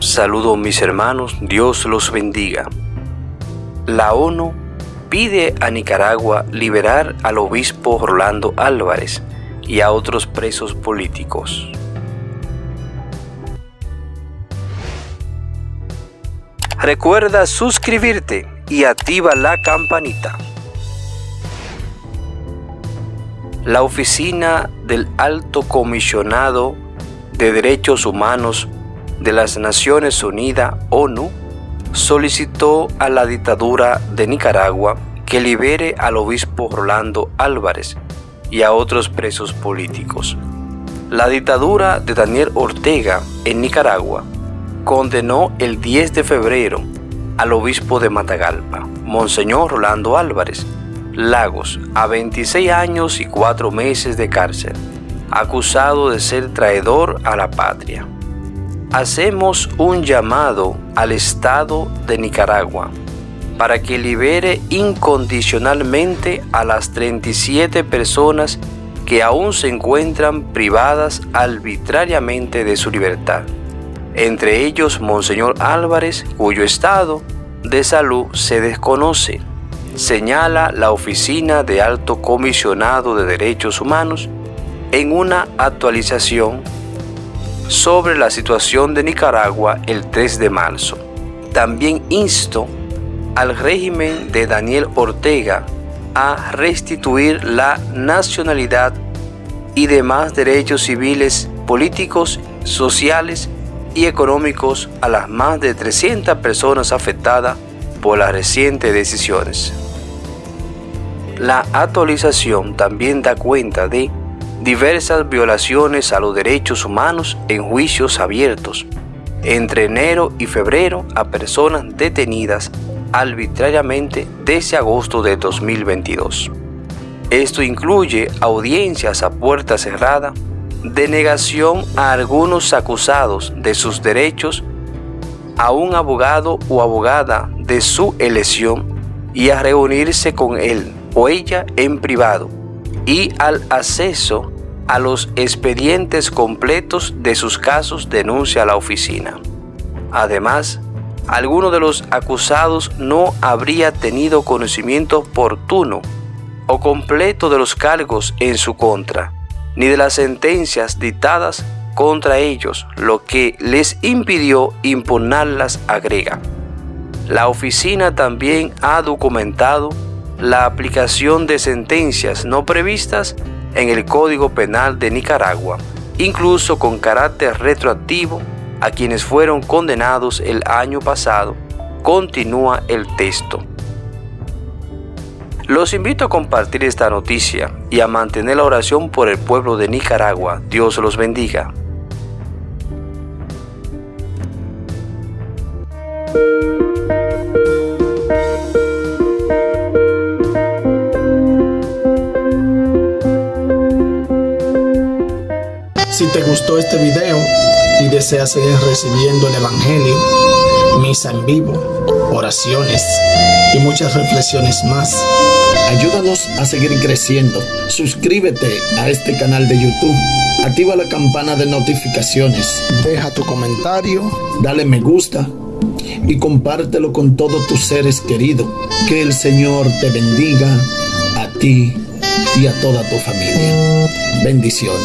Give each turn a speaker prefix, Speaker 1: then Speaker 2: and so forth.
Speaker 1: Saludos mis hermanos, Dios los bendiga. La ONU pide a Nicaragua liberar al obispo Rolando Álvarez y a otros presos políticos. Recuerda suscribirte y activa la campanita. La oficina del Alto Comisionado de Derechos Humanos de las Naciones Unidas, ONU, solicitó a la dictadura de Nicaragua que libere al obispo Rolando Álvarez y a otros presos políticos. La dictadura de Daniel Ortega en Nicaragua condenó el 10 de febrero al obispo de Matagalpa, Monseñor Rolando Álvarez, Lagos, a 26 años y 4 meses de cárcel, acusado de ser traidor a la patria hacemos un llamado al Estado de Nicaragua para que libere incondicionalmente a las 37 personas que aún se encuentran privadas arbitrariamente de su libertad, entre ellos Monseñor Álvarez, cuyo estado de salud se desconoce, señala la Oficina de Alto Comisionado de Derechos Humanos en una actualización sobre la situación de Nicaragua el 3 de marzo. También insto al régimen de Daniel Ortega a restituir la nacionalidad y demás derechos civiles, políticos, sociales y económicos a las más de 300 personas afectadas por las recientes decisiones. La actualización también da cuenta de diversas violaciones a los derechos humanos en juicios abiertos entre enero y febrero a personas detenidas arbitrariamente desde agosto de 2022. Esto incluye audiencias a puerta cerrada, denegación a algunos acusados de sus derechos, a un abogado o abogada de su elección y a reunirse con él o ella en privado y al acceso a los expedientes completos de sus casos denuncia la oficina. Además, alguno de los acusados no habría tenido conocimiento oportuno o completo de los cargos en su contra, ni de las sentencias dictadas contra ellos, lo que les impidió impugnarlas, agrega. La oficina también ha documentado la aplicación de sentencias no previstas en el Código Penal de Nicaragua, incluso con carácter retroactivo a quienes fueron condenados el año pasado, continúa el texto. Los invito a compartir esta noticia y a mantener la oración por el pueblo de Nicaragua. Dios los bendiga.
Speaker 2: Si te gustó este video y deseas seguir recibiendo el Evangelio, misa en vivo, oraciones y muchas reflexiones más, ayúdanos a seguir creciendo. Suscríbete a este canal de YouTube. Activa la campana de notificaciones. Deja tu comentario. Dale me gusta. Y compártelo con todos tus seres queridos. Que el Señor te bendiga a ti y a toda tu familia. Bendiciones.